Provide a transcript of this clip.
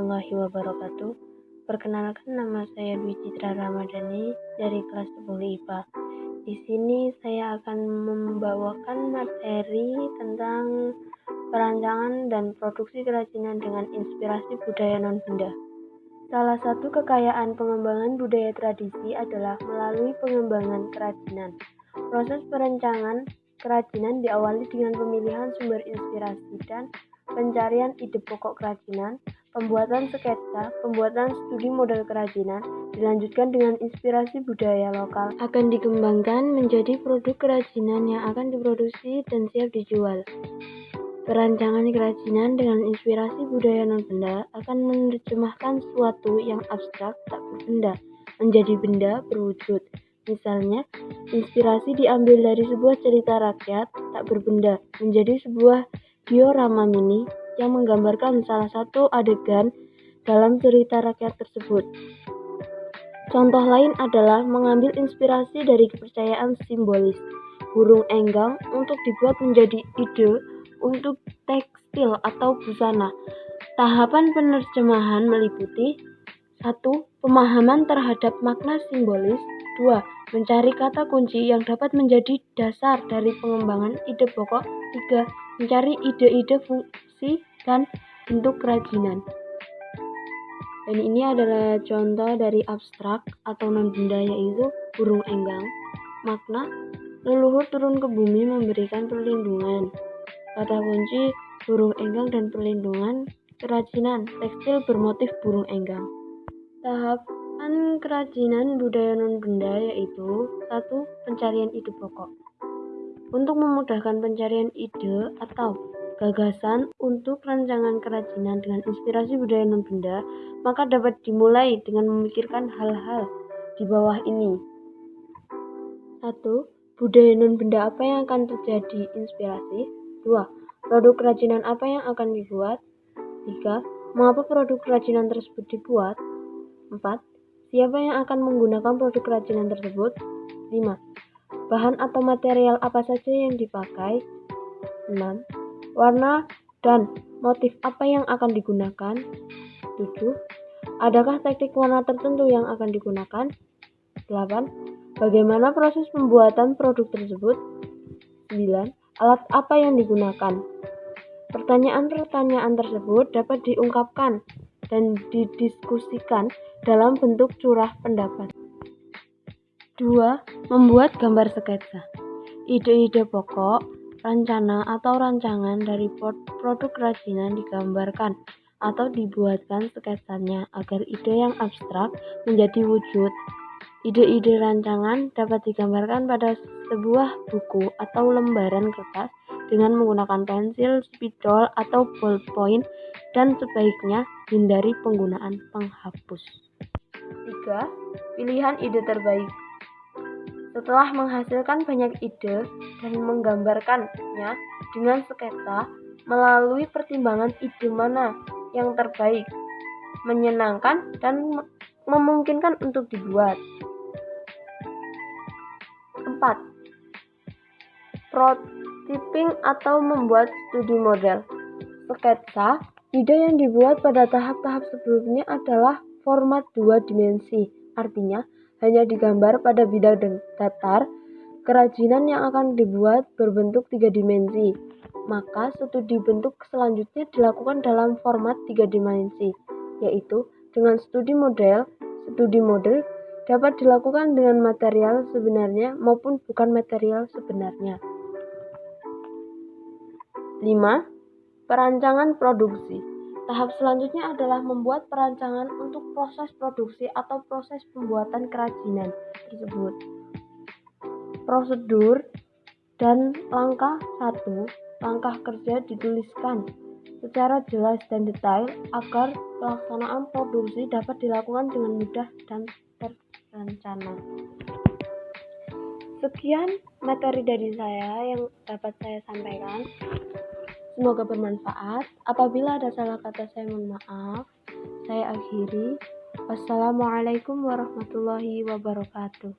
wabarakatuh. Perkenalkan nama saya Dwi Citra Ramadhani dari kelas 10 IPA. Di sini saya akan membawakan materi tentang perancangan dan produksi kerajinan dengan inspirasi budaya non-benda. Salah satu kekayaan pengembangan budaya tradisi adalah melalui pengembangan kerajinan. Proses perencanaan kerajinan diawali dengan pemilihan sumber inspirasi dan pencarian ide pokok kerajinan, pembuatan sketsa, pembuatan studi model kerajinan, dilanjutkan dengan inspirasi budaya lokal, akan dikembangkan menjadi produk kerajinan yang akan diproduksi dan siap dijual. Perancangan kerajinan dengan inspirasi budaya non-benda akan menerjemahkan suatu yang abstrak tak berbenda menjadi benda berwujud. Misalnya, inspirasi diambil dari sebuah cerita rakyat tak berbenda menjadi sebuah diorama mini yang menggambarkan salah satu adegan dalam cerita rakyat tersebut. Contoh lain adalah mengambil inspirasi dari kepercayaan simbolis burung enggang untuk dibuat menjadi ide untuk tekstil atau busana. Tahapan penerjemahan meliputi satu Pemahaman terhadap makna simbolis 2. Mencari kata kunci yang dapat menjadi dasar dari pengembangan ide pokok 3 mencari ide-ide dan bentuk kerajinan. Dan ini adalah contoh dari abstrak atau non-benda yaitu burung enggang. Makna, leluhur turun ke bumi memberikan perlindungan. Kata kunci, burung enggang dan perlindungan, kerajinan, tekstil bermotif burung enggang. Tahapan kerajinan budaya non-benda yaitu satu Pencarian ide pokok untuk memudahkan pencarian ide atau gagasan untuk rancangan kerajinan dengan inspirasi budaya non-benda, maka dapat dimulai dengan memikirkan hal-hal di bawah ini. 1. Budaya non-benda apa yang akan terjadi inspirasi? 2. Produk kerajinan apa yang akan dibuat? 3. Mengapa produk kerajinan tersebut dibuat? 4. Siapa yang akan menggunakan produk kerajinan tersebut? 5 Bahan atau material apa saja yang dipakai? 6. Warna dan motif apa yang akan digunakan? 7. Adakah teknik warna tertentu yang akan digunakan? 8. Bagaimana proses pembuatan produk tersebut? 9. Alat apa yang digunakan? Pertanyaan-pertanyaan tersebut dapat diungkapkan dan didiskusikan dalam bentuk curah pendapat. 2. Membuat gambar sketsa. Ide-ide pokok, rencana atau rancangan dari produk kerajinan digambarkan atau dibuatkan sketsanya agar ide yang abstrak menjadi wujud. Ide-ide rancangan dapat digambarkan pada sebuah buku atau lembaran kertas dengan menggunakan pensil, spidol, atau ballpoint dan sebaiknya hindari penggunaan penghapus. 3. Pilihan ide terbaik setelah menghasilkan banyak ide dan menggambarkannya dengan sketsa melalui pertimbangan ide mana yang terbaik, menyenangkan, dan memungkinkan untuk dibuat. 4. Prototyping atau membuat studi model. Sketsa, ide yang dibuat pada tahap-tahap sebelumnya adalah format dua dimensi, artinya hanya digambar pada bidang datar, kerajinan yang akan dibuat berbentuk tiga dimensi. Maka studi bentuk selanjutnya dilakukan dalam format tiga dimensi, yaitu dengan studi model. Studi model dapat dilakukan dengan material sebenarnya maupun bukan material sebenarnya. 5. Perancangan produksi Tahap selanjutnya adalah membuat perancangan untuk proses produksi atau proses pembuatan kerajinan tersebut. Prosedur dan langkah satu, langkah kerja dituliskan secara jelas dan detail agar pelaksanaan produksi dapat dilakukan dengan mudah dan terencana. Sekian materi dari saya yang dapat saya sampaikan. Semoga bermanfaat. Apabila ada salah kata saya mohon maaf. Saya akhiri. Wassalamualaikum warahmatullahi wabarakatuh.